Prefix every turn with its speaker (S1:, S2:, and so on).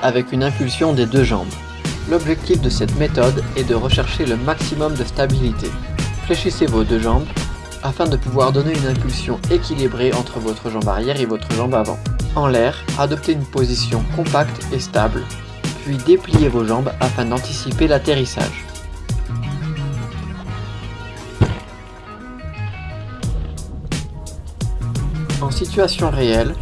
S1: avec une impulsion des deux jambes. L'objectif de cette méthode est de rechercher le maximum de stabilité. Fléchissez vos deux jambes afin de pouvoir donner une impulsion équilibrée entre votre jambe arrière et votre jambe avant. En l'air, adoptez une position compacte et stable, puis dépliez vos jambes afin d'anticiper l'atterrissage. En situation réelle,